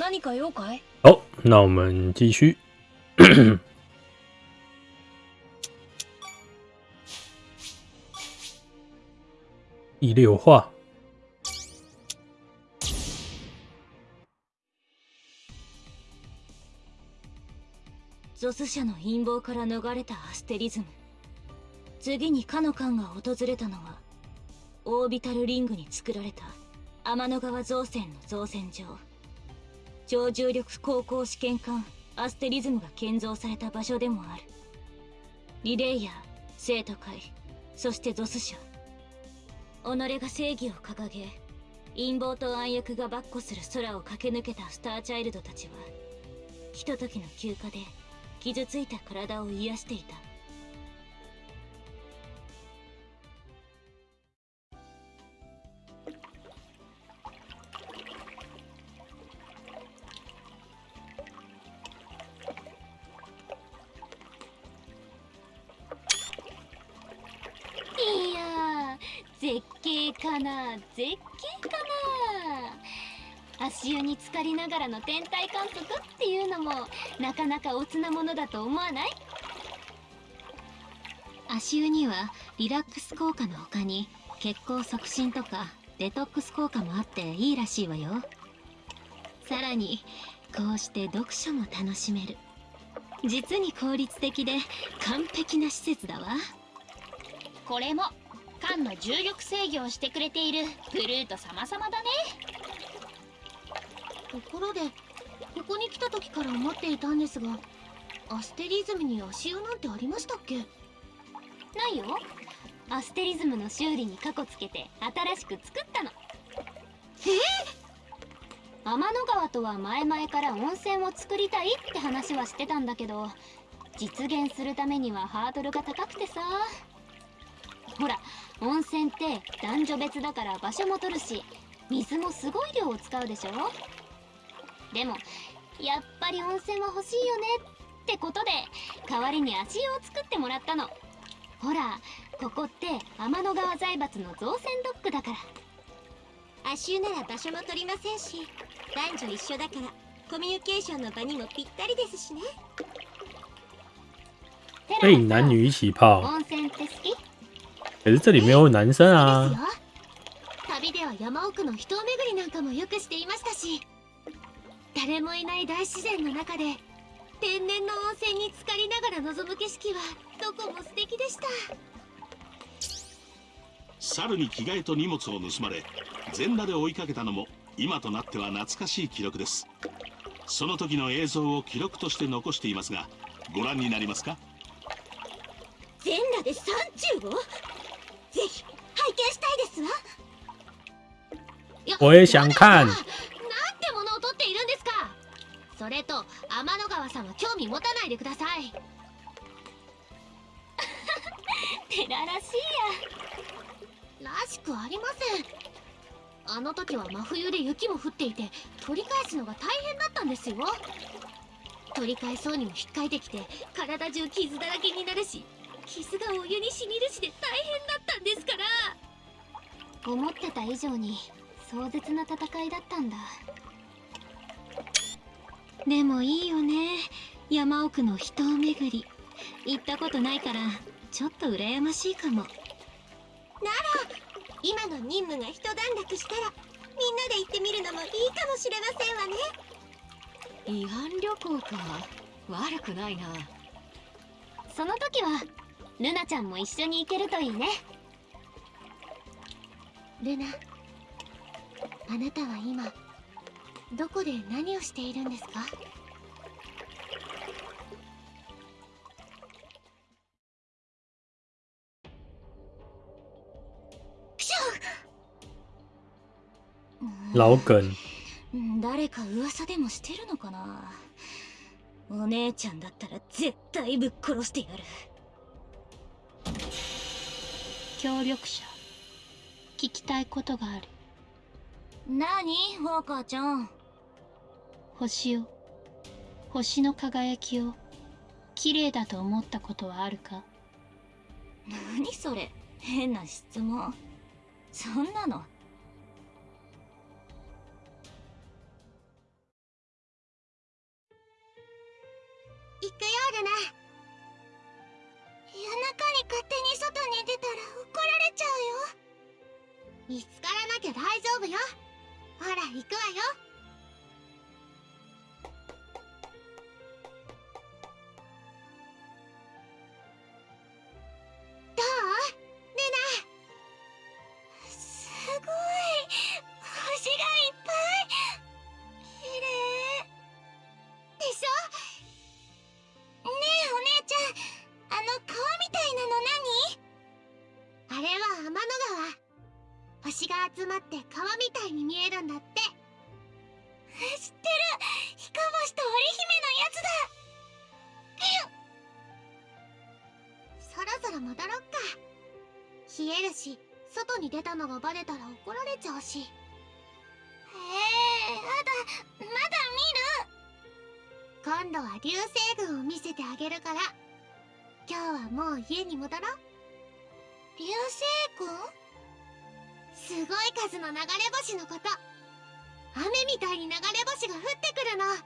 何か用かい？好，那我们继续。第六话，ゾス社の陰謀から逃れたアステリズム。次にかの艦が訪れたのはオービタルリングに作られた天の川造船の造船場超重力航行試験艦アステリズムが建造された場所でもある。リレイヤー生徒会そしてゾス社。己が正義を掲げ陰謀と暗躍が跋扈する空を駆け抜けたスターチャイルドたちはひとときの休暇で傷ついた体を癒していた。絶景かな。足湯に浸かりながらの天体観測っていうのもなかなかおつなものだと思わない？足湯にはリラックス効果の他に血行促進とかデトックス効果もあっていいらしいわよ。さらにこうして読書も楽しめる。実に効率的で完璧な施設だわ。これも艦の重力制御をしてくれているグルート様々だね。ところでここに来た時から思っていたんですがアステリズムに足湯なんてありましたっけ？ないよ。アステリズムの修理にカコつけて新しく作ったの。え？天の川とは前々から温泉を作りたいって話はしてたんだけど実現するためにはハードルが高くてさほら温泉って男女別だから場所も取るし水もすごい量を使うでしょ？でもやっぱり温泉は欲しいよねってことで代わりに足湯を作ってもらったの。ほらここって天の川財閥の造船ドックだから。足湯なら場所も取りませんし男女一緒だからコミュニケーションの場にもぴったりですしね。可以男女一起泡，温泉って好き？可是这里没有男生です啊よ。旅では山奥の秘湯巡りなんかもよくしていましたし誰もいない大自然の中で天然の温泉に浸かりながら望む景色はどこも素敵でした猿に着替えと荷物を盗まれ全裸で追いかけたのも今となっては懐かしい記録ですその時の映像を記録として残していますがご覧になりますか全裸で山中をぜひ拝見したいですわ。我也想看なんてものを取っているんですか。それと天の川さんは興味持たないでください。テラらしいらしくありません。あの時は真冬で雪も降っていて取り返すのが大変だったんですよ。取り返そうにも引っかいてきて体中傷だらけになるし傷がお湯にしみるしで大変だったんですから。や思ってた以上に壮絶な戦いだったんだ。でもいいよね。山奥の秘湯巡り。行ったことないからちょっと羨ましいかも。今の任務が一段落したらみんなで行ってみるのもいいかもしれませんわね。慰安旅行か。悪くないな。その時はルナちゃんも一緒に行けるといいね。ルナあなたは今どこで何をしているんですか？老梗，誰か噂でもしてるのかな？お姉ちゃんだったら絶対ぶっ殺してやる協力者。聞きたいことがある。何？ウォーカーちゃん。星を。星の輝きを。綺麗だと思ったことはあるか？何それ？変な質問。そんなの行くわよ。のがバレたら怒られちゃうし。ええやだまだ見る。今度は流星群を見せてあげるから。今日はもう家に戻ろう。流星群？すごい数の流れ星のこと。雨みたいに流れ星が降ってくるの。何そ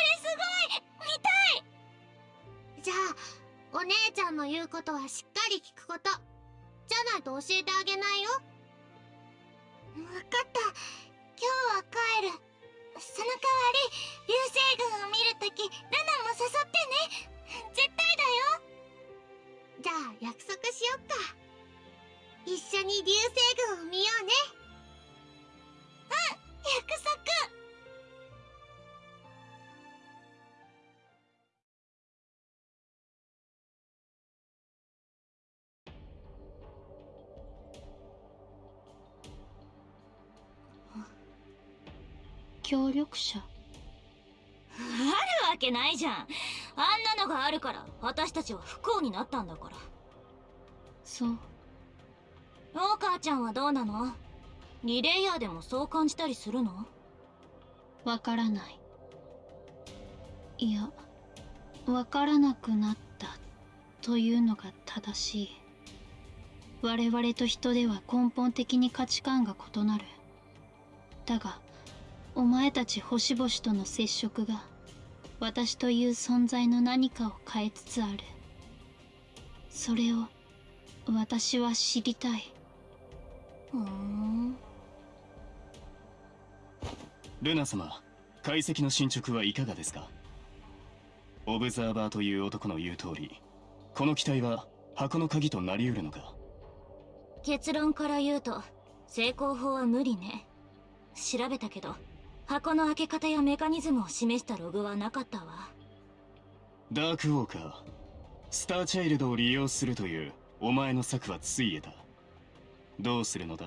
れすごい！見たい！じゃあお姉ちゃんの言うことはしっかり聞くこと。じゃないと教えてあげないよ。分かった。今日は帰る。その代わり流星群を見るときルナも誘ってね。絶対だよ。じゃあ約束しよっか。一緒に流星群を見ようね。うん約束協力者？あるわけないじゃん。あんなのがあるから私たちは不幸になったんだから。そう。お母ちゃんはどうなの？リレイヤーでもそう感じたりするの？わからない。いやわからなくなったというのが正しい。我々と人では根本的に価値観が異なる。だがお前たち星々との接触が私という存在の何かを変えつつある。それを私は知りたい。ふーん。ルナ様解析の進捗はいかがですか？オブザーバーという男の言う通りこの機体は箱の鍵となりうるのか？結論から言うと成功法は無理ね。調べたけど箱の開け方やメカニズムを示したログはなかったわ。ダークウォーカー。スターチャイルドを利用するというお前の策はついえた。どうするのだ？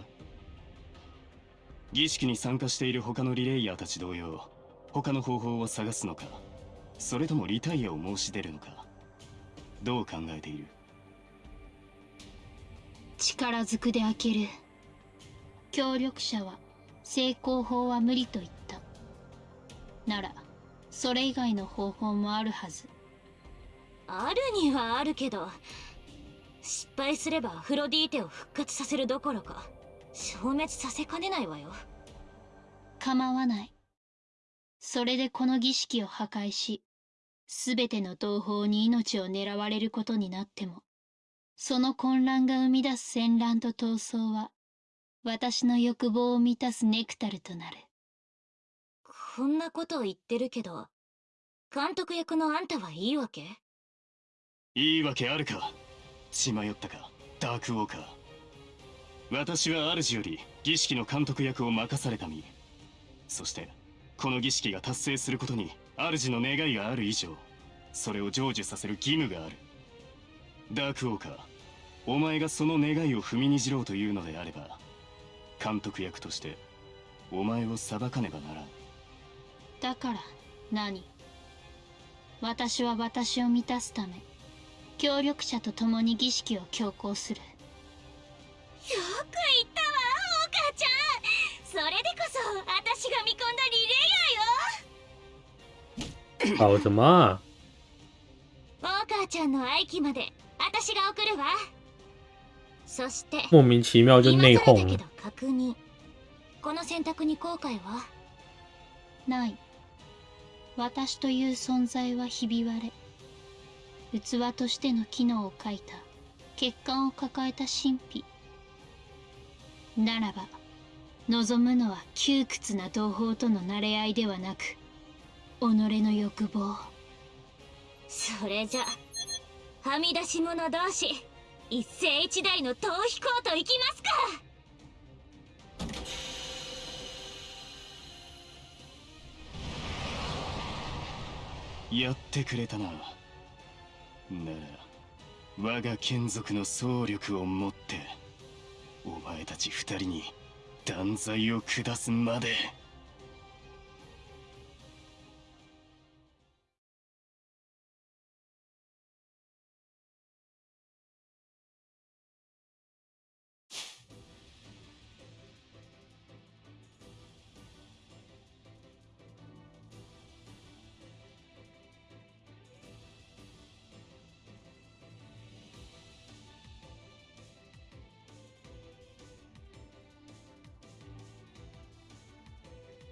儀式に参加している他のリレイヤーたち同様他の方法を探すのかそれともリタイアを申し出るのかどう考えている？力ずくで開ける。協力者は成功法は無理と言ったならそれ以外の方法もあるはず。あるにはあるけど失敗すればアフロディーテを復活させるどころか消滅させかねないわよ。構わない。それでこの儀式を破壊し全ての同胞に命を狙われることになってもその混乱が生み出す戦乱と闘争は私の欲望を満たすネクタルとなるこんなことを言ってるけど監督役のあんたはいいわけ？いいわけあるか。血迷ったか。ダークウォーカー私は主より儀式の監督役を任された身。そしてこの儀式が達成することに主の願いがある以上それを成就させる義務がある。ダークウォーカーお前がその願いを踏みにじろうというのであれば監督役としてお前を裁かねばならん。だから何？私は私を満たすため協力者と共に儀式を強行する。よく言ったわお母ちゃん。それでこそ私が見込んだリレ搞什么啊？お母ちゃんの愛機まで私が送るわ。そして莫名其妙就内讧了今更だけど。確認。この選択に後悔は？ない私という存在はひび割れ器としての機能を欠いた欠陥を抱えた神秘。ならば望むのは窮屈な同胞との馴れ合いではなく己の欲望。それじゃはみ出し者同士一世一代の逃避行といきますか。やってくれたななら我が眷属の総力をもってお前たち二人に断罪を下すまで。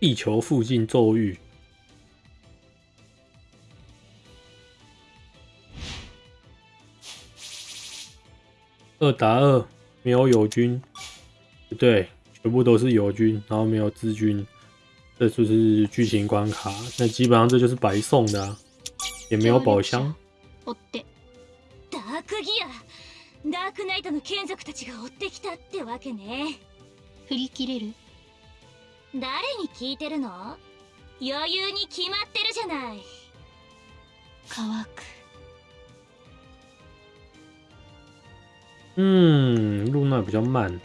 地球附近咒语，二打二，没有友军，不对，全部都是友军，然后没有资军，这就是剧情关卡。那基本上这就是白送的、啊，也没有宝箱。追ってダークギアダークナイトの眷属たちが追ってきたってわけね振り切れる 誰に聞いてるの？余裕に決まってるじゃない。乾く。嗯，露娜比较慢，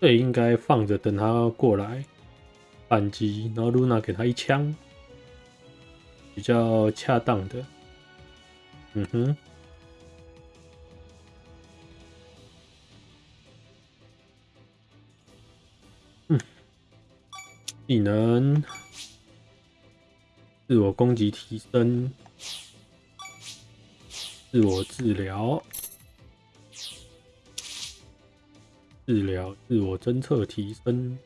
这应该放着等他过来。反击，然后露娜给他一枪，比较恰当的。嗯哼，技能，自我攻击提升。自我治疗，治疗，自我侦测提升。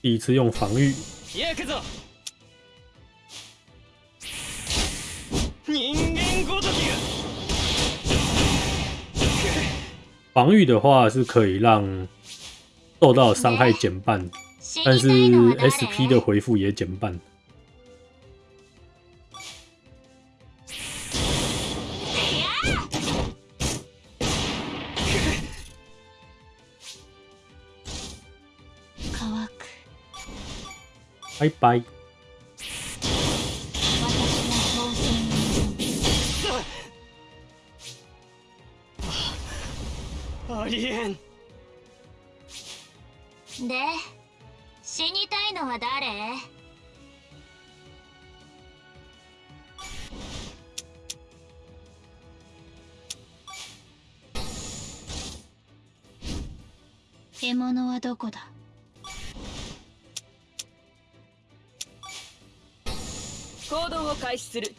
第一次用防御，行くぞ人間ごときが防御的话是可以让 受到的伤害减半，但是死にたいのは SP 的誰回复也减半。乾く拜拜。私の当選にありえんで死にたいのは誰？獲物はどこだ？行動を開始する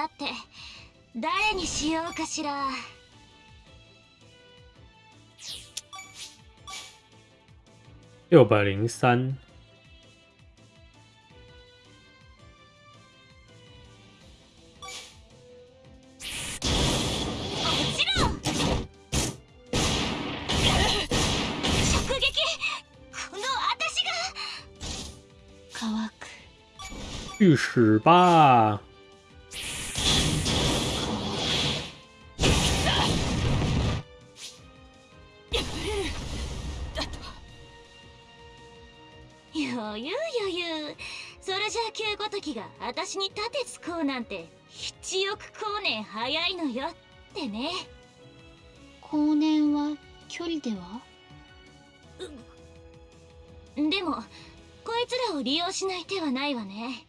さて誰にしようかしら。六百零三，もちろん。直撃。この私が。乾く。去死吧！ゃあ旧ごときが私に盾つこうなんて一億光年早いのよ。ってね。後年は距離では？でもこいつらを利用しない手はないわね。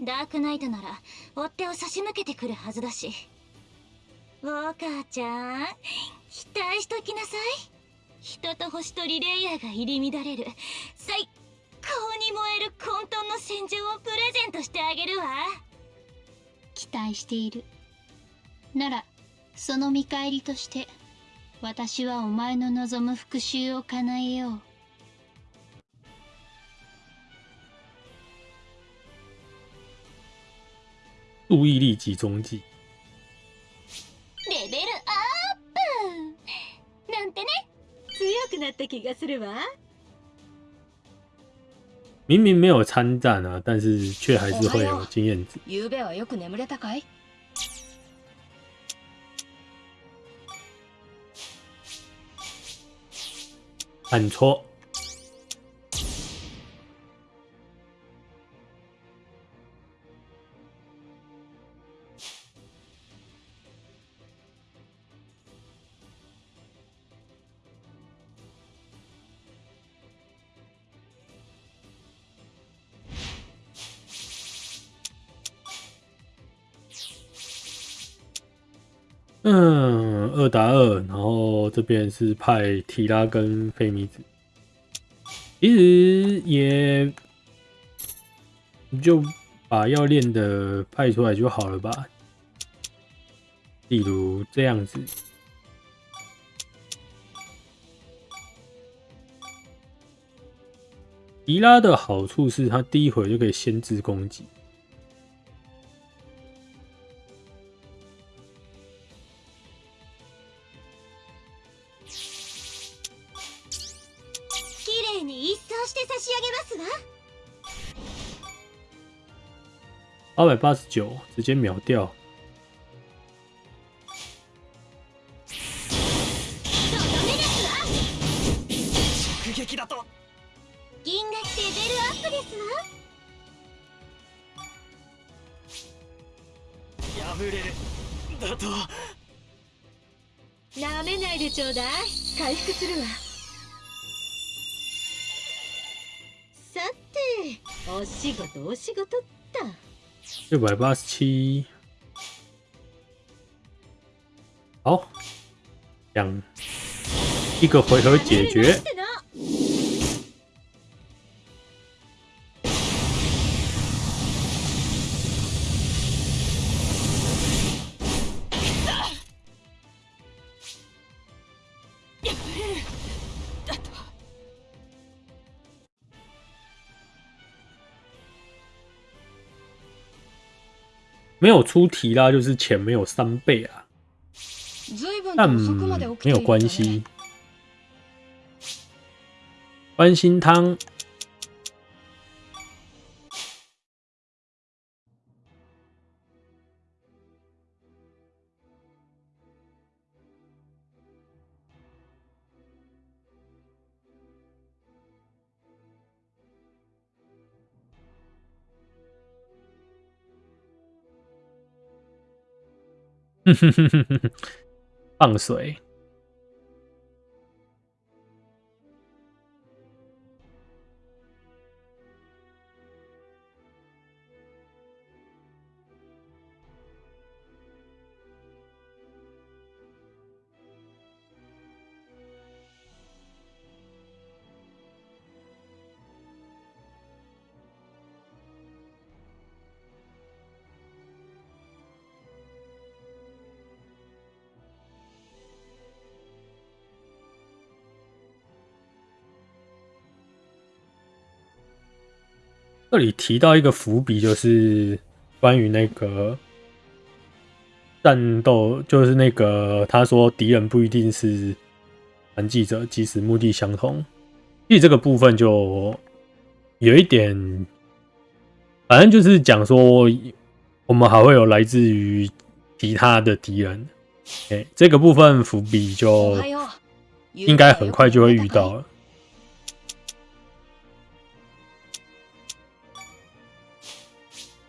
ダークナイトなら追っ手を差し向けてくるはずだし。ウォーカーちゃん期待しときなさい。人と星とリレイヤーが入り乱れる。最高に燃える混沌の戦場をプレゼントしてあげるわ。期待している。ならその見返りとして私はお前の望む復讐を叶えよう。注意力集中剂。レベルアップ。なんてね。強くなった気がするわ明明没有参战啊，但是却还是会有经验值。昨べはよく眠れたかい按错。 嗯，二打二，然后这边是派提拉跟费米子，其实也就把要练的派出来就好了吧，例如这样子。提拉的好处是，他第一回就可以先制攻击。に一掃して差し上げますわ二百八十九，直接秒掉。六百八十七，好，两一个回合解决。没有出题啦，就是钱没有三倍啊，随分但と遅くまで起きて没有いたね关系。关心汤， 放水。这里提到一个伏笔，就是关于那个战斗，就是那个他说敌人不一定是传记者，即使目的相同。其实这个部分就有一点，反正就是讲说，我们还会有来自于其他的敌人。哎、这个部分伏笔就おはよう应该很快就会遇到了。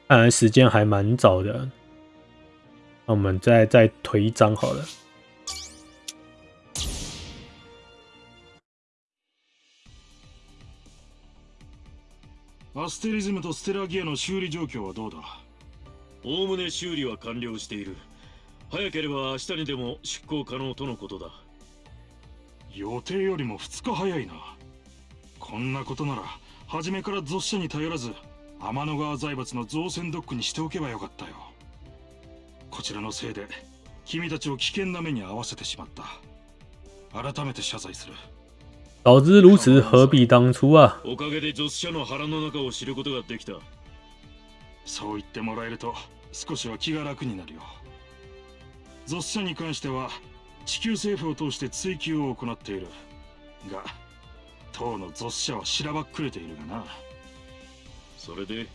看来时间还蛮早的，那我们再再推一张好了。アステリズムとステラギアの修理状況はどうだ？おおむね修理は完了している。早ければ明日にでも出航可能とのことだ。予定よりも2日早いな。こんなことなら初めから雑誌に頼らず天の川財閥の造船ドックにしておけばよかったよこちらのせいで君たちを危険な目に遭わせてしまった改めて謝罪する早知如此，何必当初啊！おかげで女子社の腹の中を知ることができたそう言ってもらえると少しは気が楽になるよゾス社に関しては地球政府を通して追及を行っているが当のゾス社はしらばっくれているがなそれで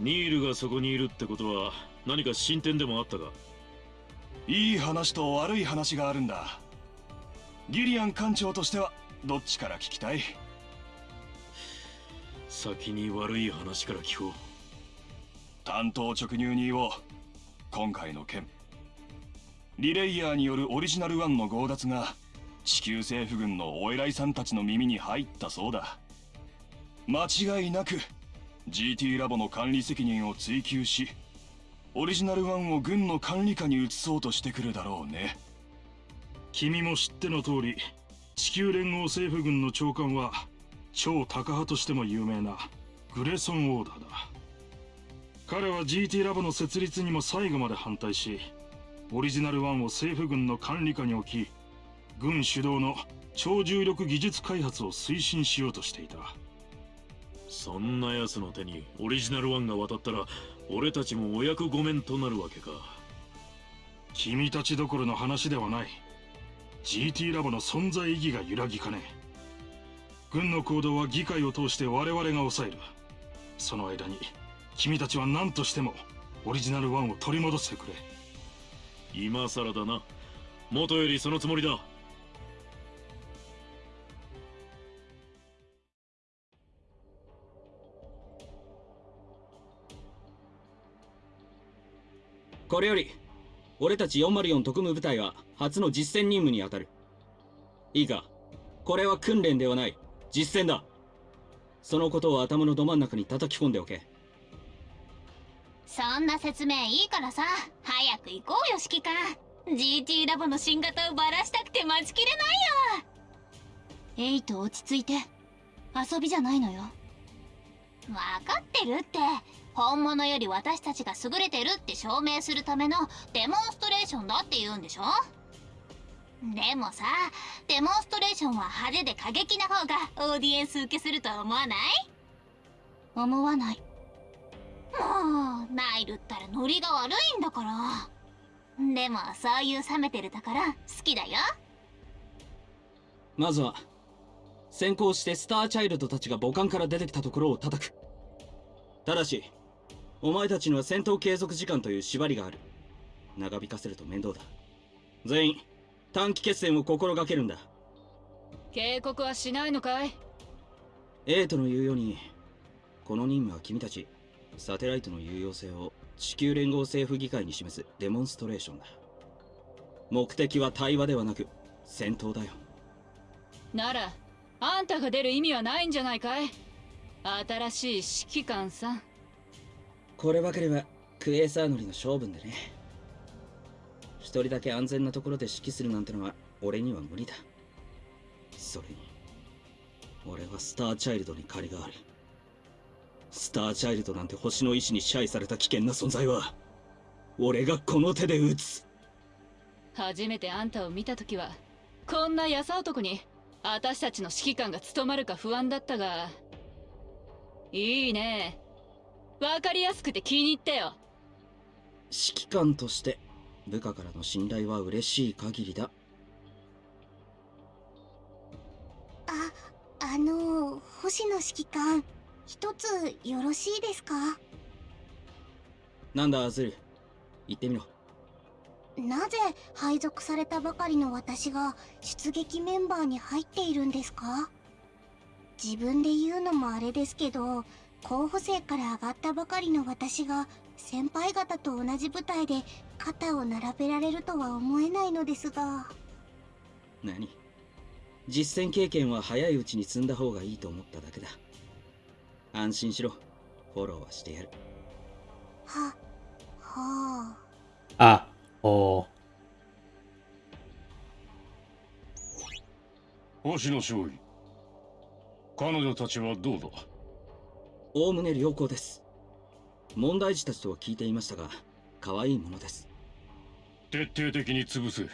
ニールがそこにいるってことは何か進展でもあったか？いい話と悪い話があるんだ。ギリアン艦長としてはどっちから聞きたい？先に悪い話から聞こう。担当直入に言おう。今回の件。リレイヤーによるオリジナル1の強奪が地球政府軍のお偉いさんたちの耳に入ったそうだ。間違いなく GT ラボの管理責任を追及しオリジナル1を軍の管理下に移そうとしてくるだろうね。君も知っての通り地球連合政府軍の長官は超タカ派としても有名なグレソン・オーダーだ。彼は GT ラボの設立にも最後まで反対しオリジナル1を政府軍の管理下に置き軍主導の超重力技術開発を推進しようとしていた。そんな奴の手にオリジナル1が渡ったら俺たちもお役御免となるわけか。君たちどころの話ではない。GT ラボの存在意義が揺らぎかね。え軍の行動は議会を通して我々が抑える。その間に君たちは何としてもオリジナル1を取り戻してくれ。今更だな。元よりそのつもりだこれより俺たち404特務部隊は初の実戦任務に当たる。いいか？これは訓練ではない。実戦だ。そのことを頭のど真ん中に叩き込んでおけ。そんな説明いいからさ。早く行こうよ指揮官。GT ラボの新型をバラしたくて待ちきれないよ。エイト落ち着いて。遊びじゃないのよ。分かってるって。本物より私たちが優れてるって証明するためのデモンストレーションだって言うんでしょ？でもさデモンストレーションは派手で過激な方がオーディエンス受けすると思わない？思わない。もうナイルったらノリが悪いんだから。でもそういう冷めてるところ好きだよ。まずは先行してスターチャイルドたちが母艦から出てきたところを叩く。ただしお前たちには戦闘継続時間という縛りがある。長引かせると面倒だ。全員短期決戦を心がけるんだ。警告はしないのかい？エイトの言うようにこの任務は君たちサテライトの有用性を地球連合政府議会に示すデモンストレーションだ。目的は対話ではなく戦闘だよ。ならあんたが出る意味はないんじゃないかい？新しい指揮官さんこればかりはクエーサー乗りの勝負でね。一人だけ安全なところで指揮するなんてのは俺には無理だ。それに俺はスターチャイルドに借りがある。スターチャイルドなんて星の意志に支配された危険な存在は俺がこの手で撃つ。初めてあんたを見た時はこんな優男に私たちの指揮官が務まるか不安だったがいいね。わかりやすくて気に入ったよ。指揮官として部下からの信頼は嬉しい限りだ。ああの星野指揮官一つよろしいですか？なんだアズル。言ってみろ。なぜ配属されたばかりの私が出撃メンバーに入っているんですか？自分で言うのもあれですけど候補生から上がったばかりの私が先輩方と同じ部隊で肩を並べられるとは思えないのですが。何？実戦経験は早いうちに積んだ方がいいと思っただけだ。安心しろ。フォローはしてやる。ははあ。お星野少尉彼女たちはどうだ？おおむね良好です。問題児たちとは聞いていましたが可愛いものです。徹底的に潰せ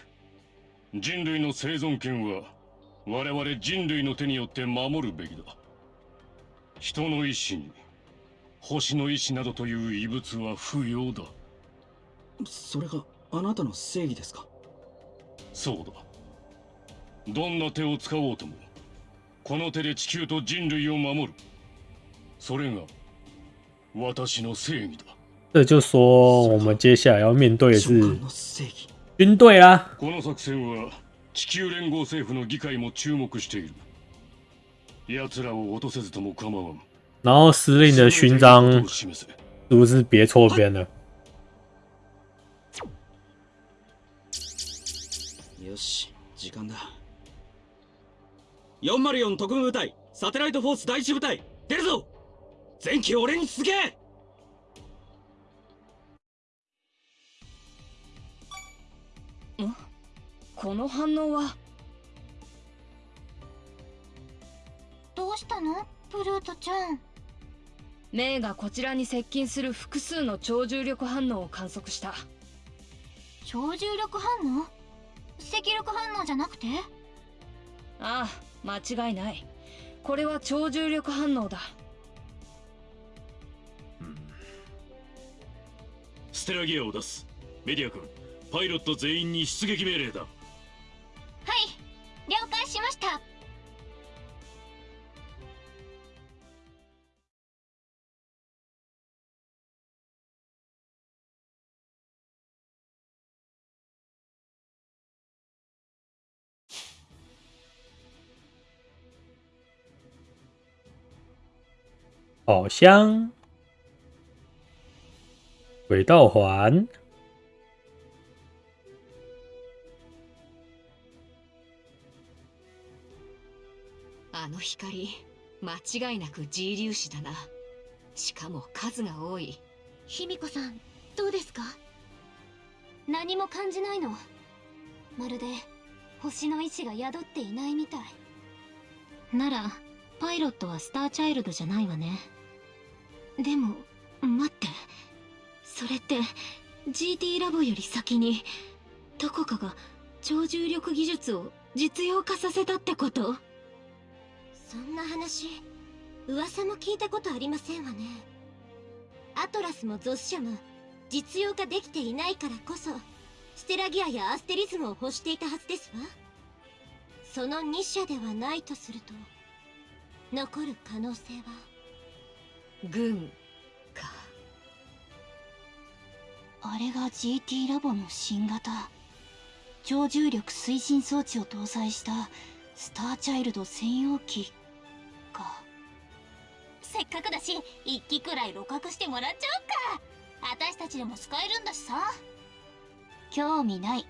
人類の生存権は我々人類の手によって守るべきだ。人の意志に星の意志などという異物は不要だ。それがあなたの正義ですか？そうだ。どんな手を使おうともこの手で地球と人類を守る这就说我们接下来要面对的是军队啊。この作戦は地球連合政府の議会も注目している奴らを落とせずとも構わん然后司令的勋章是不是别错边了？よし時間だ404特務部隊サテライトフォース第一部隊出るぞ 前期俺に続けこの反応は？どうしたの？ブルートちゃんメイがこちらに接近する複数の超重力反応を観測した。超重力反応？赤力反応じゃなくて？ああ間違いない。これは超重力反応だステラギアを出す。メディア君パイロット全員に出撃命令だ。はい了解しました。宝箱、轨道环。あの光間違いなく G 粒子だな。しかも数が多い。卑弥呼さんどうですか？何も感じないの？まるで星の意志が宿っていないみたい。ならパイロットはスターチャイルドじゃないわね。でも待ってそれって GT ラボより先にどこかが超重力技術を実用化させたってこと？そんな話噂も聞いたことありませんわね。アトラスもゾス社も実用化できていないからこそステラギアやアステリズムを欲していたはずですわ。その2社ではないとすると残る可能性は？軍あれが GT ラボの新型。超重力推進装置を搭載したスターチャイルド専用機か。せっかくだし一機くらい露獲してもらっちゃおうか。私たちでも使えるんだしさ。興味ない。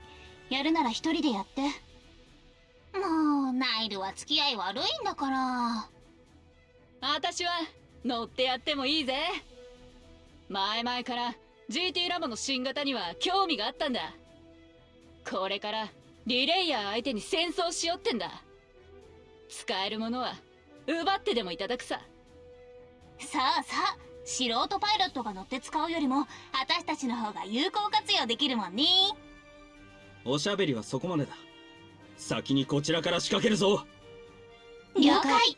やるなら一人でやって。もうナイルは付き合い悪いんだから。私は乗ってやってもいいぜ。前々から GT ラボの新型には興味があったんだ。これからリレイヤー相手に戦争しよってんだ。使えるものは奪ってでもいただくさ。さあさあ素人パイロットが乗って使うよりも私たちの方が有効活用できるもんね。おしゃべりはそこまでだ。先にこちらから仕掛けるぞ。了解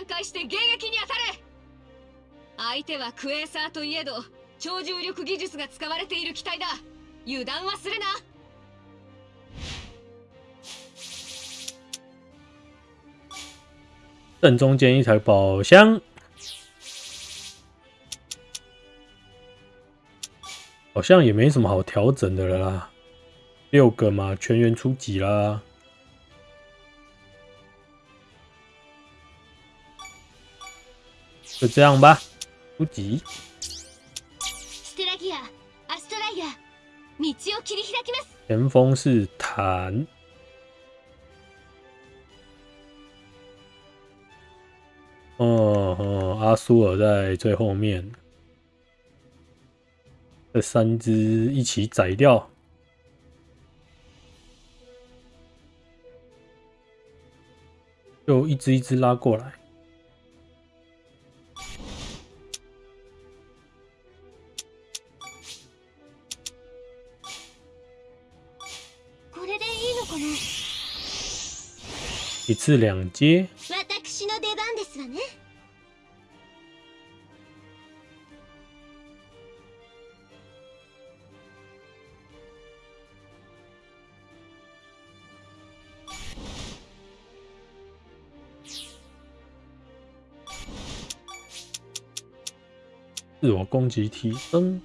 キ3回して迎撃に当たれ相手はクエーサーといえど超重力技術が使われている機体だ油断はするな正中间一台宝箱，好像也没什么好调整的了啦。六个嘛，全员出击啦。就这样吧，出击。ステラギアアストライア道を切り開きます前锋是坦，哦哦，阿苏尔在最后面，这三只一起宰掉。就一只一只拉过来。 一次两阶，私の出番ですわね自我攻击提升。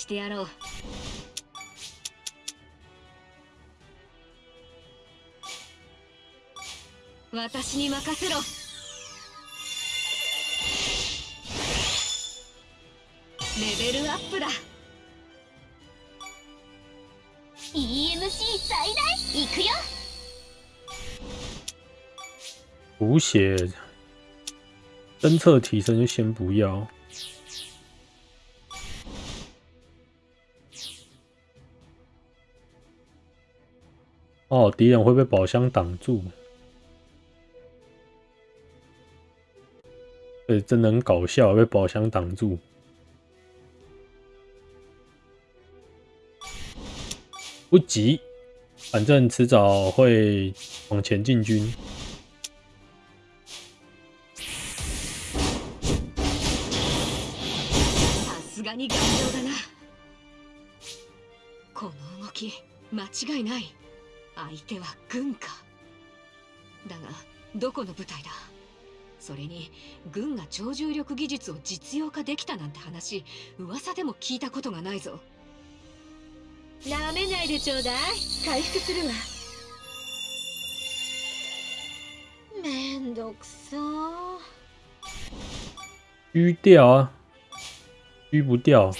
してやろう。私に任せろ。レベルアップだ。EMC 最大行くよ。补血侦测提升就先不要。哦，敌人会被宝箱挡住，对，真的很搞笑，被宝箱挡住。不急，反正迟早会往前进军。さすがに頑丈だなこの動き間違いない 相手は軍か。だがどこの部隊だ？それに軍が超重力技術を実用化できたなんて話噂でも聞いたことがないぞ。なめないでちょうだい。回復するわ。めんどくさ狙掉。啊，狙不掉。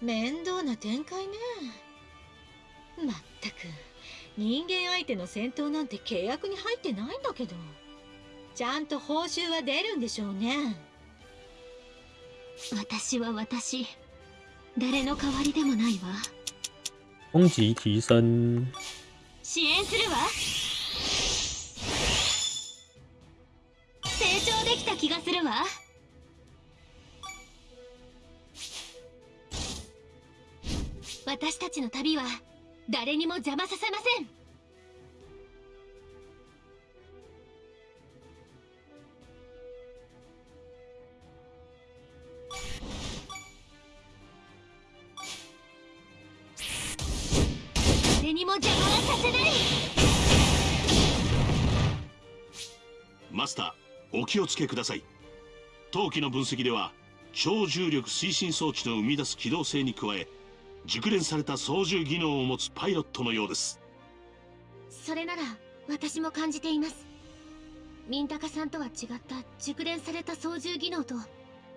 面倒な展開ね。まったく人間相手の戦闘なんて契約に入ってないんだけど。ちゃんと報酬は出るんでしょうね。私は私。誰の代わりでもないわ。攻击提升，支援するわ。成長できた気がするわ私たちの旅は誰にも邪魔させません。誰にも邪魔はさせない。マスターお気をつけください。陶器の分析では超重力推進装置の生み出す機動性に加え熟練された操縦技能を持つパイロットのようです。それなら私も感じています。ミンタカさんとは違った熟練された操縦技能と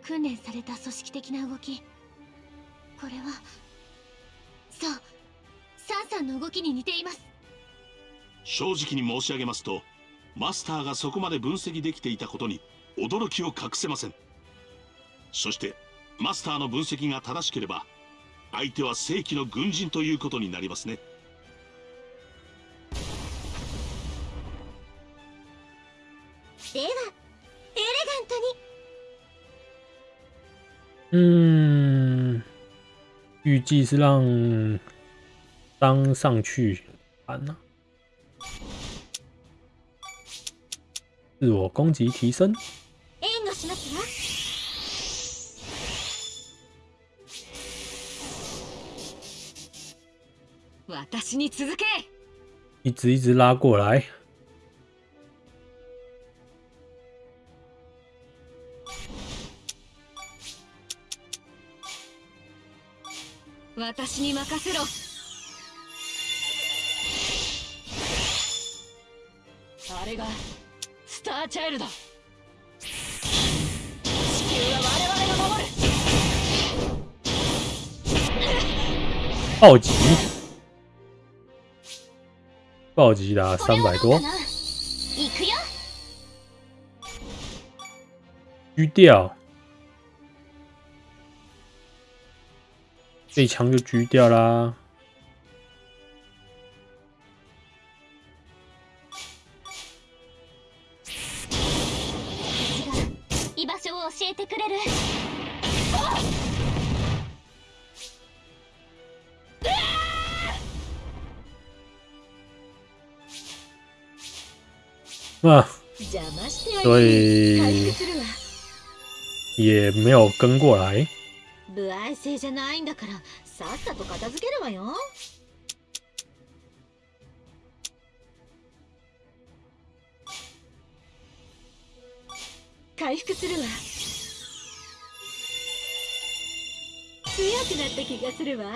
訓練された組織的な動き。これはそうサンさんの動きに似ています。正直に申し上げますとマスターがそこまで分析できていたことに驚きを隠せません。そしてマスターの分析が正しければ相手は正規の軍人ということになりますね。ではエレガントに。嗯，预计是让当上去盘呢、自我攻击提升，私に続け。一直一直拉过来。私に任せろ。あれがスターチャイルド。地球は我々が守る。暴击，暴击达三百多。狙掉。这一枪就狙掉啦。教えてくれる啊，邪魔して所以復するわ也没有跟过来。不愛性じゃないんだからさっさと片付けるわよ。回復するわ。強くなった気がするわ。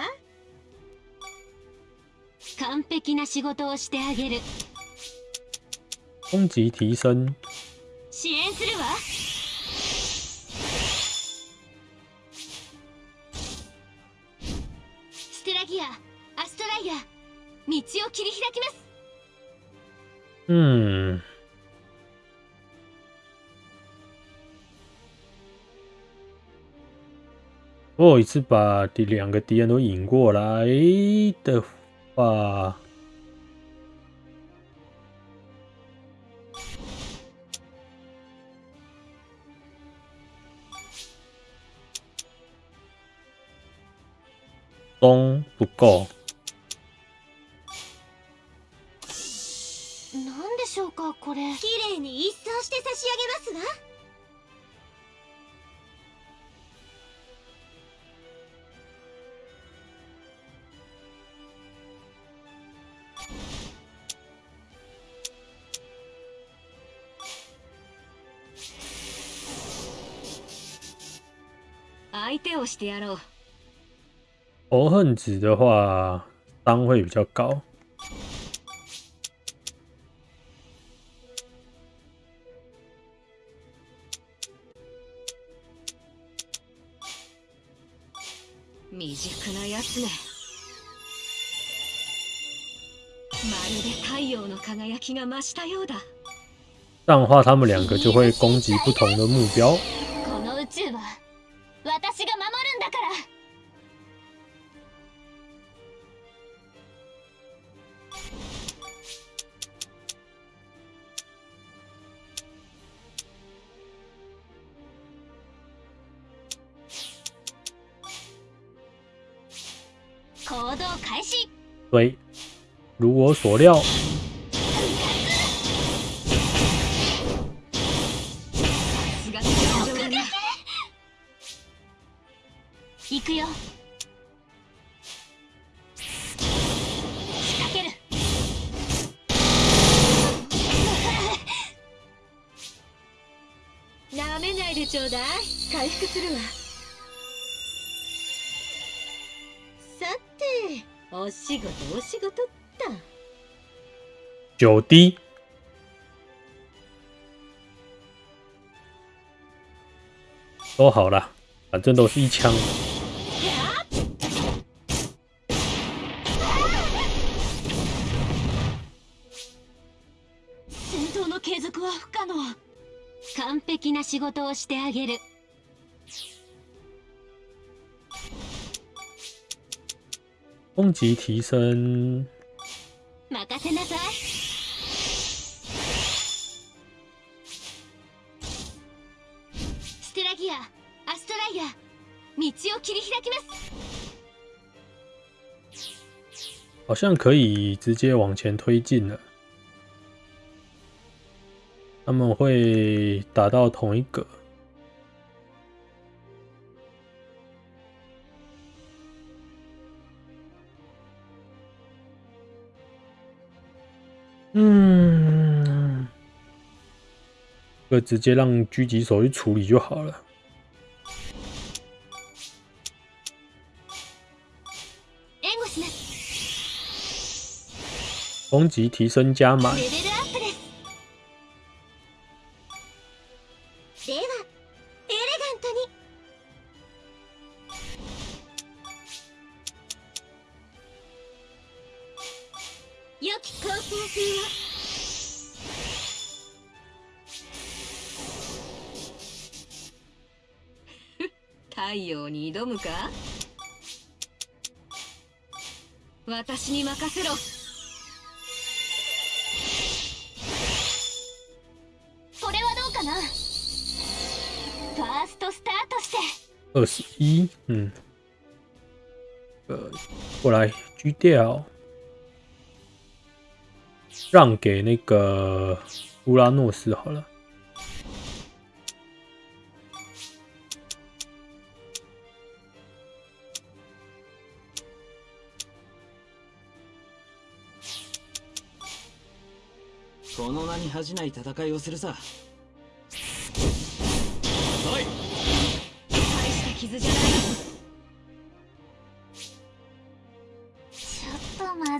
完璧な仕事をしてあげる攻击提升，支援するわ。ステラギアアストライア道を切り開きます。嗯，我有一次把第两个敌人都引过来的话，中不够，なんでしょうかこれ綺麗に一掃して差し上げますわ相手をしてやろう仇恨值的话，伤会比较高。未熟なやつねまるで太陽の輝きが増したようだ这样的话，他们两个就会攻击不同的目标。 如我所料，九滴都好啦，反正都是一枪。戦闘の継続は不可能完璧な仕事をしてあげる攻击提升，任せなさい を切り開きます好像可以直接往前推进了。他们会打到同一个。嗯，这个直接让狙击手去处理就好了。 攻击提升加满，狙掉，让给那个乌拉诺斯好了。この名に恥じない戦いをするさ。大した傷じゃない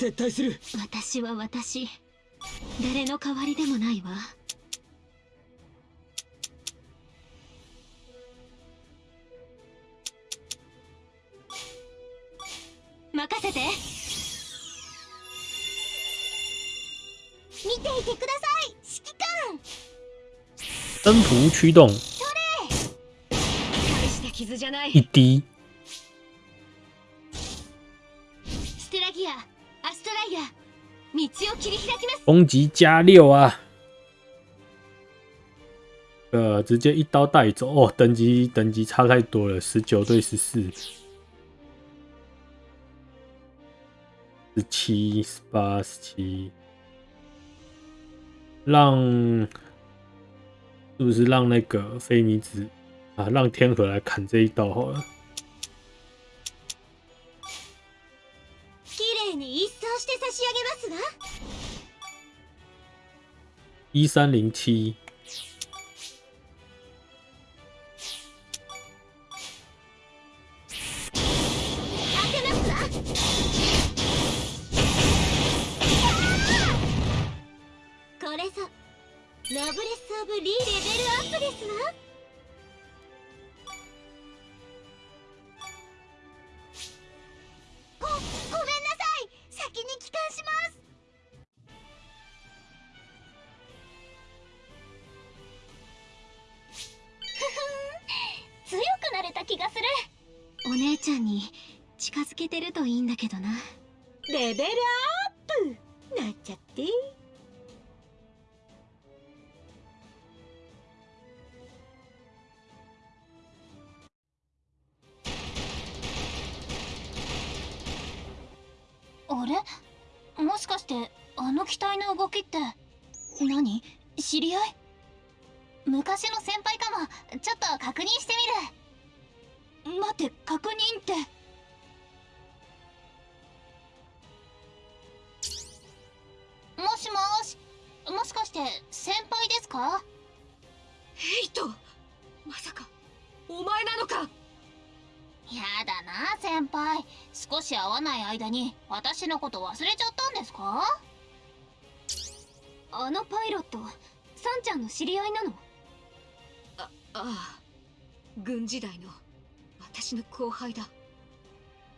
撤退する。私は私。誰の代わりでもないわ。任せて。見ていてください。指揮官。征服驱动。大した傷じゃない。一滴，攻击加六啊！呃，直接一刀带走哦，等级等级差太多了，十九对十四，十七、十八、十七，让是不是让那个菲尼子啊，让天河来砍这一刀好了？綺麗に一掃して差し上げますわ 一三零七，これぞノブレス・オブ・リーレベルアップですわ。がする。お姉ちゃんに近づけてるといいんだけどな。レベルアップ。なっちゃって。あれ？もしかしてあの機体の動きって何？知り合い？昔の先輩かも。ちょっと確認してみる待って確認って。もしもしもしかして先輩ですか？ヘイトまさかお前なのか？やだな先輩。少し会わない間に私のこと忘れちゃったんですか？あのパイロットサンちゃんの知り合いなの？あああ軍時代の私の後輩だ。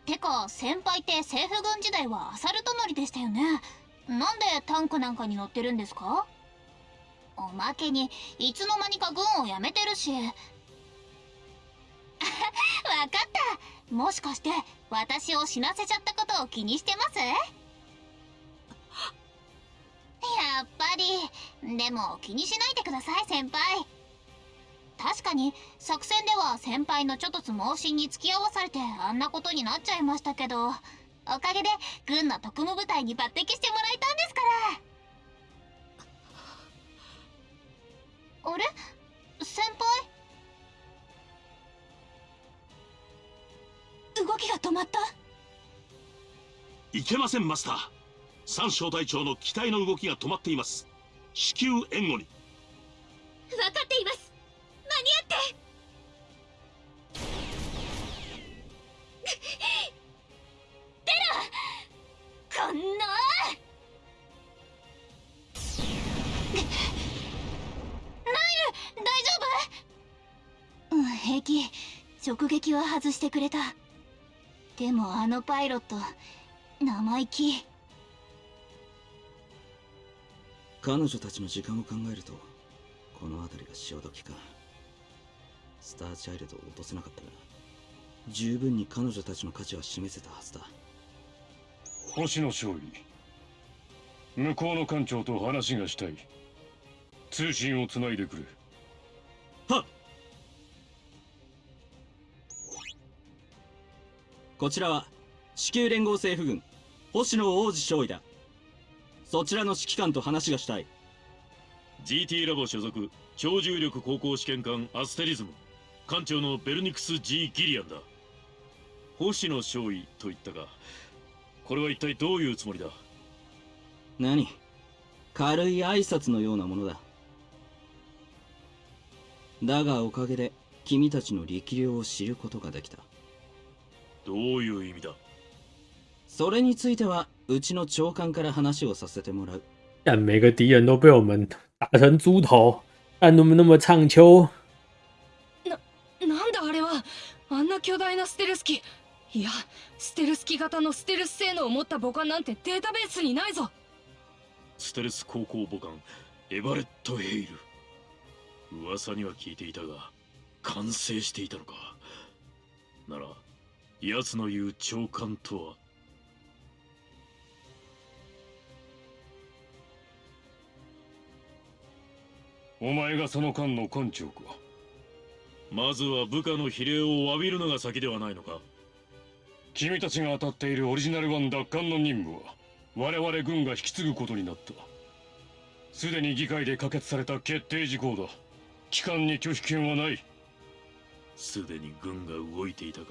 てか先輩って政府軍時代はアサルト乗りでしたよね。なんでタンクなんかに乗ってるんですか？おまけにいつの間にか軍を辞めてるし。わかった。もしかして私を死なせちゃったことを気にしてます？やっぱり。でも気にしないでください先輩。確かに作戦では先輩のちょとつ猛進に付き合わされてあんなことになっちゃいましたけどおかげで軍の特務部隊に抜擢してもらえたんですから。あれ？先輩？動きが止まった？いけませんマスター。三小隊長の機体の動きが止まっています。至急援護に。分かっています間に合ってこんな。ナイル大丈夫？うん平気。直撃は外してくれた。でもあのパイロット生意気。彼女たちの時間を考えるとこの辺りが潮時か。スターチャイルドを落とせなかったが十分に彼女たちの価値は示せたはずだ。星野勝利。向こうの艦長と話がしたい。通信をつないでくれ。はっ！こちらは地球連合政府軍星野王子少尉だ。そちらの指揮官と話がしたい。GT ラボ所属超重力航行試験艦アステリズム艦長のベルニクス・ G・ ギリアンだ。星野少尉と言ったがこれは一体どういうつもりだ？何？軽い挨拶のようなものだ。だがおかげで君たちの力量を知ることができた。どういう意味だ？それについてはうちの長官から話をさせてもらう。但每个敌人都被我们打成猪头，但那么那么唱秋？あんな巨大なステルス機。いやステルス機型のステルス性能を持った母艦なんてデータベースにないぞ。ステルス航行母艦エバレット・ヘイル。噂には聞いていたが完成していたのか。なら奴の言う長官とは。お前がその艦の艦長かまずは部下の比例を詫びるのが先ではないのか。君たちが当たっているオリジナル1奪還の任務は我々軍が引き継ぐことになった。すでに議会で可決された決定事項だ。機関に拒否権はない。すでに軍が動いていたか。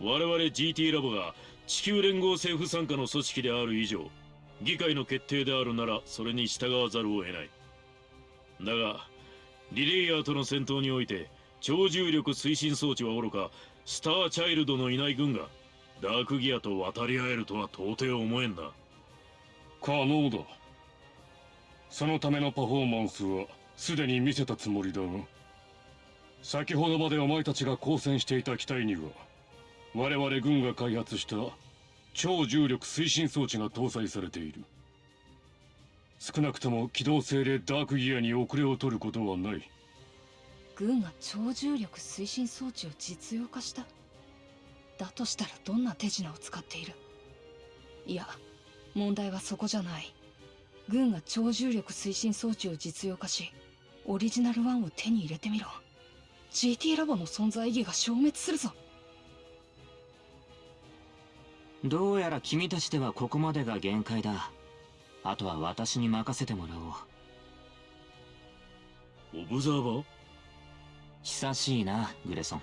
我々 GT ラボが地球連合政府傘下の組織である以上議会の決定であるならそれに従わざるを得ない。だがリレイヤーとの戦闘において超重力推進装置はおろかスターチャイルドのいない軍がダークギアと渡り合えるとは到底思えんな。可能だ。そのためのパフォーマンスはすでに見せたつもりだ。が先ほどまでお前たちが交戦していた機体には我々軍が開発した超重力推進装置が搭載されている。少なくとも機動性でダークギアに遅れを取ることはない。軍が超重力推進装置を実用化した。だとしたらどんな手品を使っている？いや問題はそこじゃない。軍が超重力推進装置を実用化しオリジナル1を手に入れてみろ。GT ラボの存在意義が消滅するぞ。どうやら君たちではここまでが限界だあとは私に任せてもらおう。オブザーバー？久しいなグレソ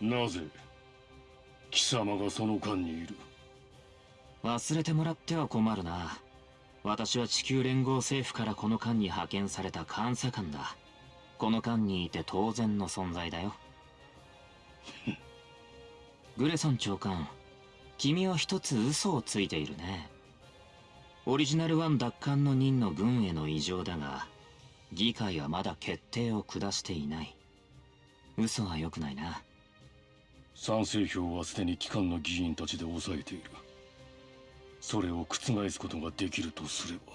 ン。なぜ貴様がその間にいる？忘れてもらっては困るな。私は地球連合政府からこの間に派遣された監査官だ。この間にいて当然の存在だよ。グレソン長官君は一つ嘘をついているねオリジナル1奪還の任の軍への異常だが議会はまだ決定を下していない。嘘は良くないな。賛成票はすでに機関の議員たちで抑えている。それを覆すことができるとすれば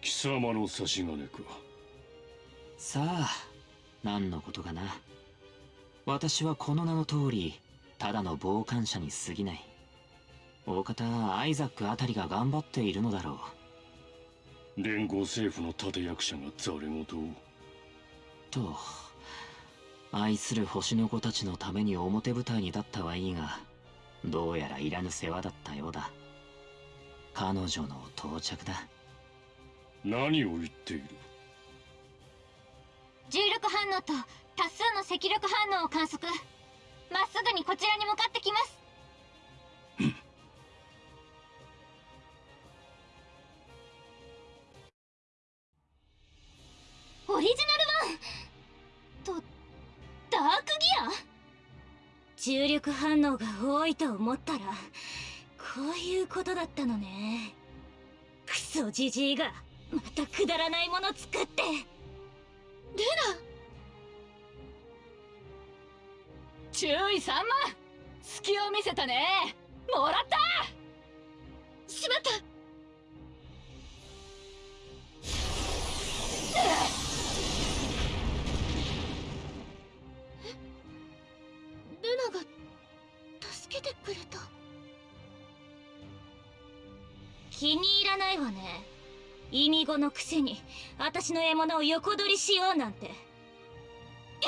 貴様の差し金か。さあ何のことかな。私はこの名の通りただの傍観者に過ぎない大方アイザックあたりが頑張っているのだろう。連合政府の立役者がざれ言をと愛する星の子たちのために表舞台に立ったはいいがどうやらいらぬ世話だったようだ。彼女の到着だ。何を言っている？重力反応と多数の赤力反応を観測。まっすぐにこちらに向かってきますオリジナル1とダークギア？重力反応が多いと思ったらこういうことだったのね。クソジジイがまたくだらないもの作って。ル注意3万隙を見せたね。もらった！しまったナが助けてくれた。気に入らないわね。意味語のくせに私の獲物を横取りしようなんて。や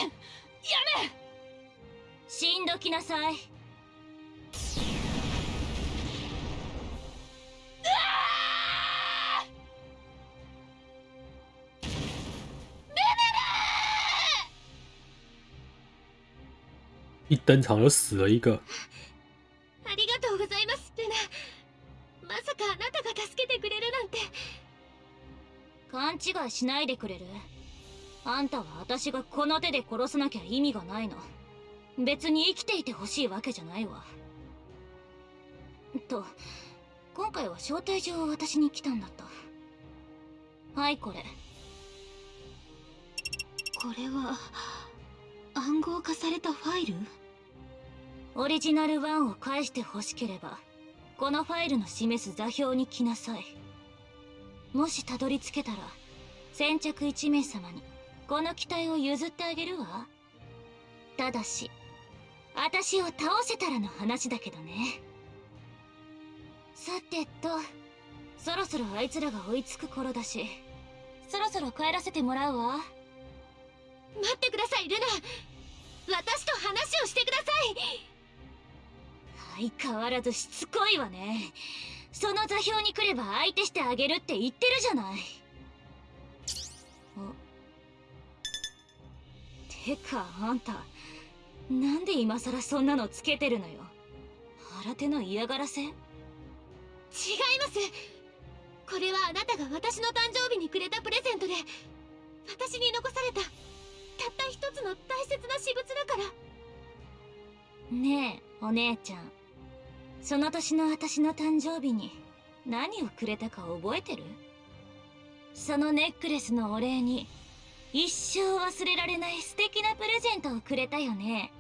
やめ！死んどきなさい一登场就死了一个。ありがとうございますルナ。まさかあなたが助けてくれるなんて。勘違いしないでくれる？あんたは私がこの手で殺さなきゃ意味がないの。別に生きていてほしいわけじゃないわ。と今回は招待状を渡しに来たんだった。はいこれ。これは暗号化されたファイル？オリジナル1を返して欲しければこのファイルの示す座標に来なさい。もしたどり着けたら先着1名様にこの機体を譲ってあげるわ。ただし私を倒せたらの話だけどね。さてとそろそろあいつらが追いつく頃だしそろそろ帰らせてもらうわ。待ってくださいルナ。私と話をしてください。相変わらずしつこいわね。その座標に来れば相手してあげるって言ってるじゃない。てかあんたなんで今さらそんなのつけてるのよ。新手の嫌がらせ？違います。これはあなたが私の誕生日にくれたプレゼントで私に残されたたった一つの大切な私物だから。ねえお姉ちゃんその年の私の誕生日に何をくれたか覚えてる？そのネックレスのお礼に一生忘れられない素敵なプレゼントをくれたよね。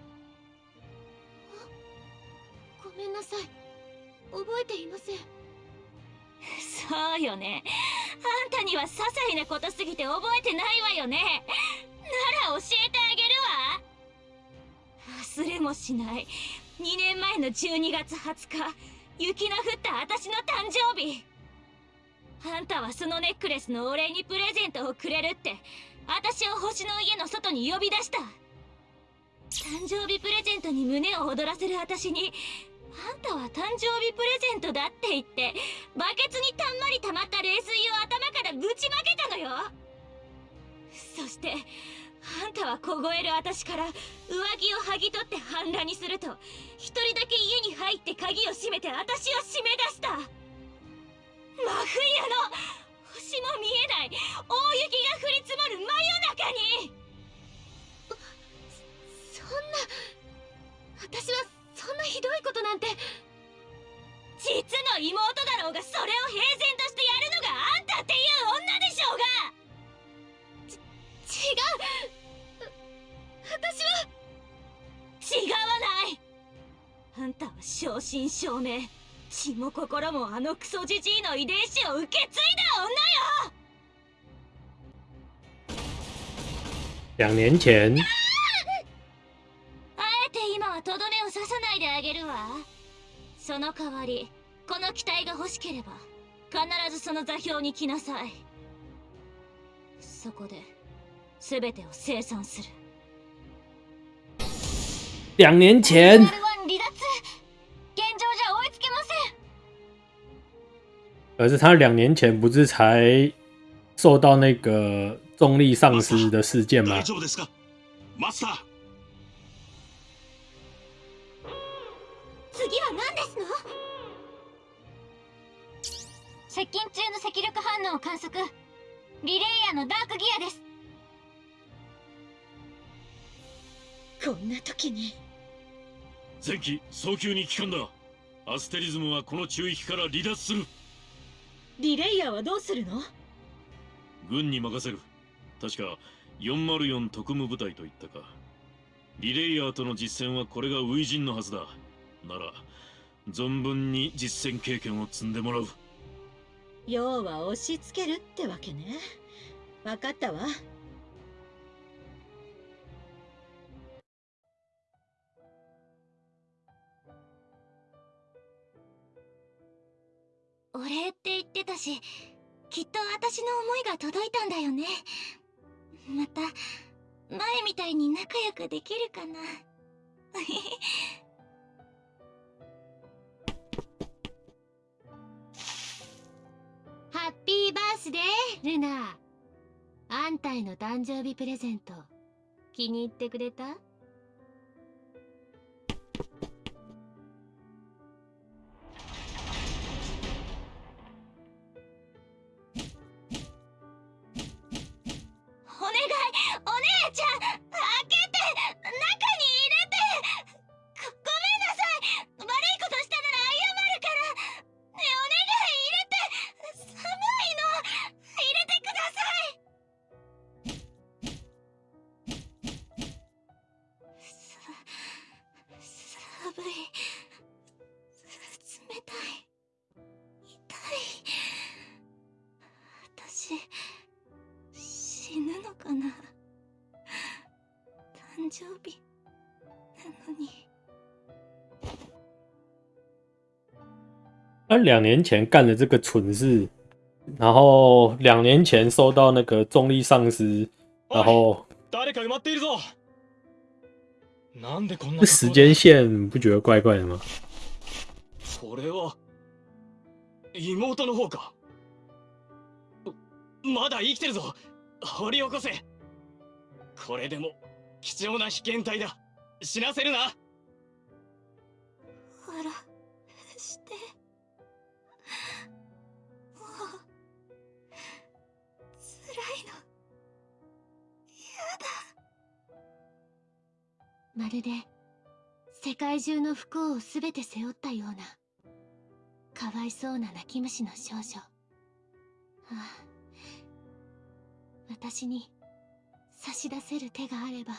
ごめんなさい。覚えていません。そうよね。あんたには些細なことすぎて覚えてないわよね。なら教えてあげるわ。忘れもしない2年前の12月20日雪の降った私の誕生日。あんたはそのネックレスのお礼にプレゼントをくれるって私を星の家の外に呼び出した。誕生日プレゼントに胸を躍らせる私にあんたは誕生日プレゼントだって言ってバケツにたんまり溜まった冷水を頭からぶちまけたのよ。そしてあんたは凍える私から上着を剥ぎ取って半裸にすると一人だけ家に入って鍵を閉めて私を締め出した。真冬の星も見えない大雪が降り積もる真夜中に。そんな私はそんなひどいことなんて実の妹だろうがそれを平然としてやるのがあんたっていう女でしょうが。私は。違わない。あんたは正真正銘。血も心もあのクソじじいの遺伝子を受け継いだ女よ。两年前，あえて今はとどめを刺さないであげるわ。その代わりこの機体が欲しければ必ずその座標に来なさい。そこで全てを生産する两年前。而是他两年前不是才受到那个重力丧失的事件吗？です。こんな時に。前期早急に帰還だ。アステリズムはこの中域から離脱する。リレイヤーはどうするの？軍に任せる。確か404特務部隊といったか。リレイヤーとの実戦はこれが初陣のはずだ。なら存分に実戦経験を積んでもらう。要は押し付けるってわけね。分かったわお礼って言ってたしきっと私の思いが届いたんだよね。また前みたいに仲良くできるかな。ハッピーバースデールナ。あんたへの誕生日プレゼント気に入ってくれた？两年前干了这个蠢事，然后两年前收到那个重力丧尸，然后誰か埋まっているぞなんでこんな这时间线你不觉得怪怪的吗？これは妹の方かまだ生きてるぞ掘り起こせこれでも貴重な被験体だ死なせるなあら まるで世界中の不幸をすべて背負ったようなかわいそうな泣き虫の少女。ああ私に差し出せる手があれば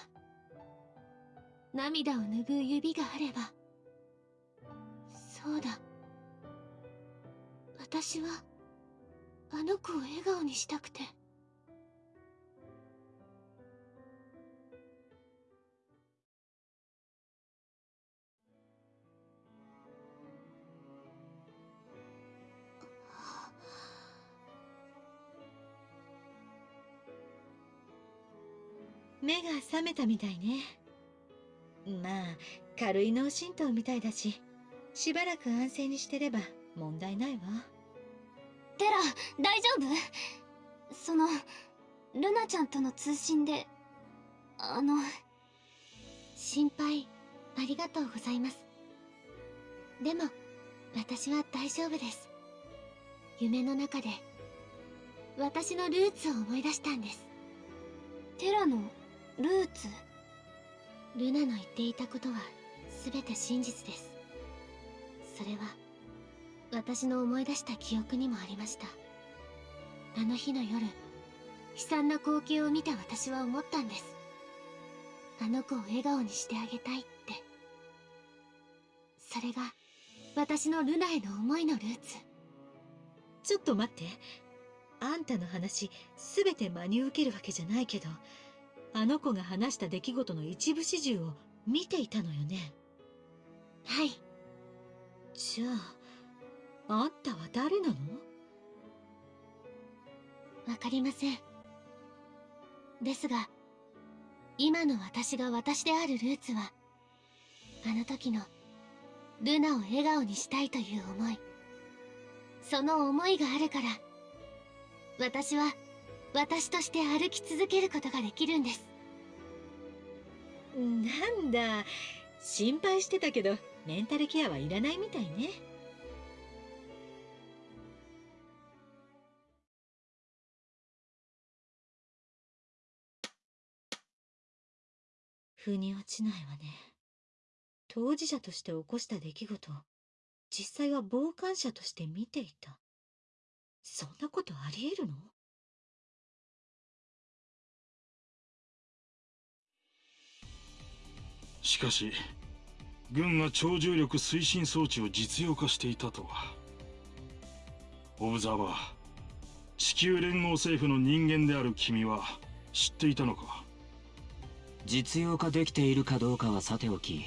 涙を拭う指があれば。そうだ。私はあの子を笑顔にしたくて。目が覚めたみたいね。まあ軽い脳震盪みたいだししばらく安静にしてれば問題ないわ。テラ大丈夫？そのルナちゃんとの通信であの心配ありがとうございます。でも私は大丈夫です。夢の中で私のルーツを思い出したんです。テラのルーツ。ルナの言っていたことは全て真実です。それは私の思い出した記憶にもありました。あの日の夜悲惨な光景を見た私は思ったんです。あの子を笑顔にしてあげたいって。それが私のルナへの思いのルーツ。ちょっと待って。あんたの話すべて真に受けるわけじゃないけど。あの子が話した出来事の一部始終を見ていたのよね。はい。じゃああんたは誰なの？わかりません。ですが今の私が私であるルーツはあの時のルナを笑顔にしたいという思い。その思いがあるから私は私として歩き続けることができるんです。なんだ。心配してたけどメンタルケアはいらないみたいね。腑に落ちないわね。当事者として起こした出来事実際は傍観者として見ていた。そんなことあり得るの？しかし軍が超重力推進装置を実用化していたとは。オブザーバー地球連合政府の人間である君は知っていたのか？実用化できているかどうかはさておき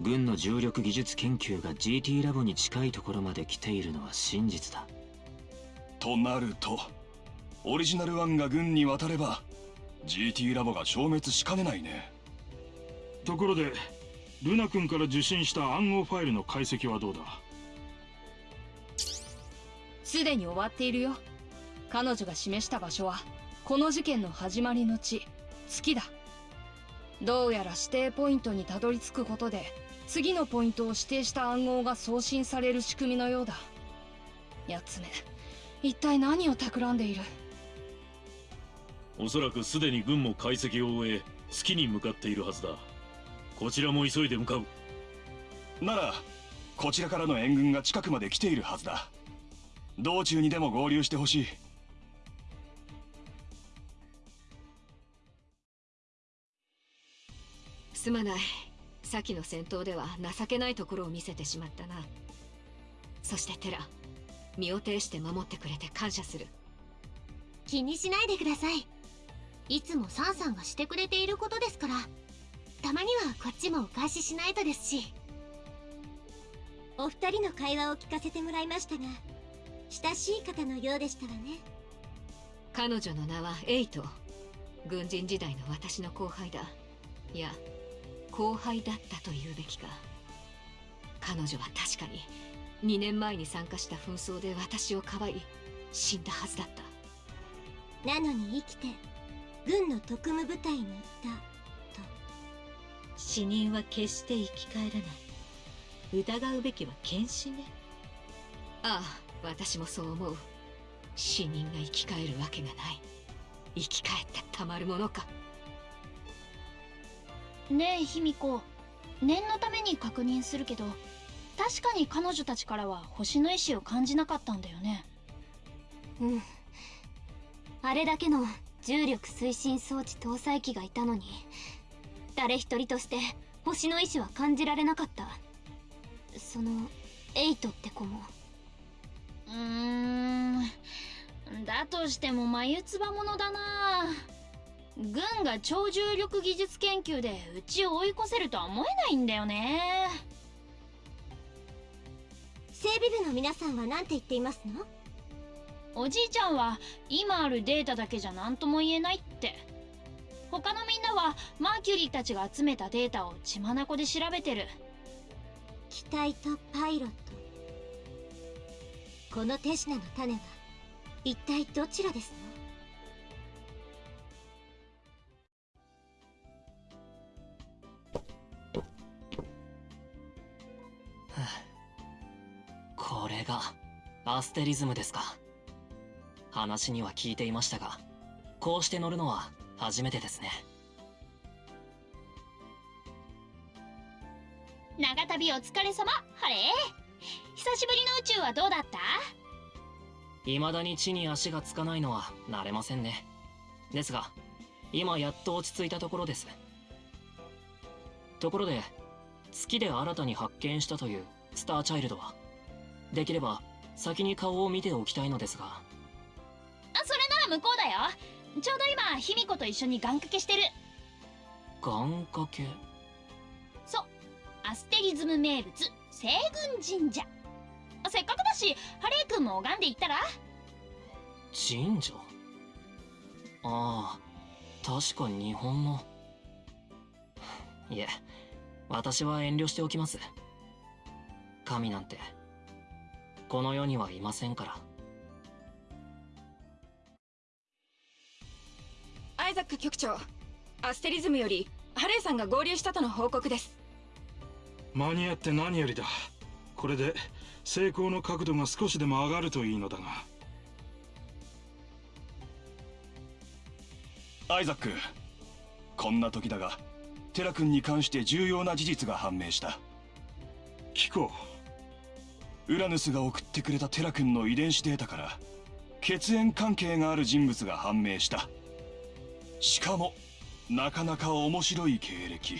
軍の重力技術研究が GT ラボに近いところまで来ているのは真実だ。となるとオリジナル1が軍に渡れば GT ラボが消滅しかねないねところでルナ君から受信した暗号ファイルの解析はどうだ？すでに終わっているよ。彼女が示した場所はこの事件の始まりの地月だ。どうやら指定ポイントにたどり着くことで次のポイントを指定した暗号が送信される仕組みのようだ。やつめ一体何を企んでいる？おそらくすでに軍も解析を終え月に向かっているはずだこちらも急いで向かう。ならこちらからの援軍が近くまで来ているはずだ。道中にでも合流してほしい。すまない。先の戦闘では情けないところを見せてしまったな。そしてテラ身を挺して守ってくれて感謝する。気にしないでください。いつもサンさんがしてくれていることですからたまにはこっちもお返ししないとですし。お二人の会話を聞かせてもらいましたが親しい方のようでしたわね。彼女の名はエイト。軍人時代の私の後輩だ。いや後輩だったと言うべきか。彼女は確かに2年前に参加した紛争で私をかばい死んだはずだった。なのに生きて軍の特務部隊に行った。と死人は決して生き返らない。疑うべきは検視ね。ああ私もそう思う。死人が生き返るわけがない。生き返ってたまるものか。ねえ卑弥呼。念のために確認するけど確かに彼女たちからは星の意志を感じなかったんだよね。うん。あれだけの重力推進装置搭載機がいたのに誰一人として星の意志は感じられなかった。そのエイトって子も。うーん。だとしても眉唾者だな。軍が超重力技術研究でうちを追い越せるとは思えないんだよね。整備部の皆さんは何て言っていますの？おじいちゃんは今あるデータだけじゃ何とも言えないって他のみんなはマーキュリーたちが集めたデータを血眼で調べてる。機体とパイロット。この手品の種は一体どちらですの？これがアステリズムですか。話には聞いていましたがこうして乗るのは初めてですね。長旅お疲れ様。ハレー。久しぶりの宇宙はどうだった？未だに地に足がつかないのは慣れませんね。ですが今やっと落ち着いたところです。ところで月で新たに発見したというスターチャイルドはできれば先に顔を見ておきたいのですが。あそれなら向こうだよちょうど今卑弥呼と一緒に願掛けしてる。願掛け？そう。アステリズム名物西軍神社。せっかくだしハレー君も拝んでいったら？神社？ああ確か日本の。いえ私は遠慮しておきます。神なんてこの世にはいませんからザック局長。アステリズムよりハレーさんが合流したとの報告です。間に合って何よりだ。これで成功の角度が少しでも上がるといいのだが。アイザックこんな時だがテラ君に関して重要な事実が判明した。聞こう。ウラヌスが送ってくれたテラ君の遺伝子データから血縁関係がある人物が判明したしかもなかなか面白い経歴。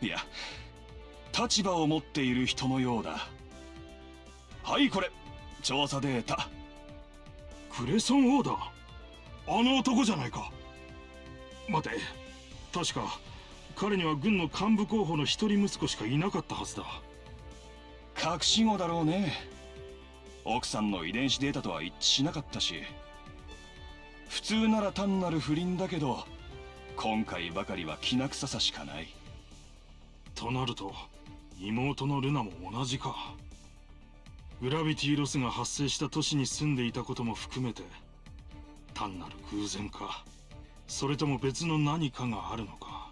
いや立場を持っている人のようだ。はいこれ。調査データ。クレソンオーダー？あの男じゃないか。待て。確か彼には軍の幹部候補の一人息子しかいなかったはずだ。隠し子だろうね。奥さんの遺伝子データとは一致しなかったし普通なら単なる不倫だけど今回ばかりはきな臭さしかない。となると妹のルナも同じか。グラビティロスが発生した都市に住んでいたことも含めて単なる偶然か。それとも別の何かがあるのか。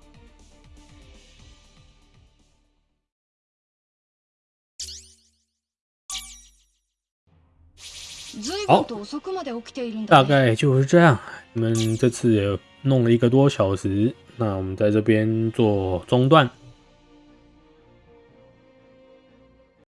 随分と遅くまで起きているんだ大概就是这样。你们这次也弄了一个多小时，那我们在这边做中断。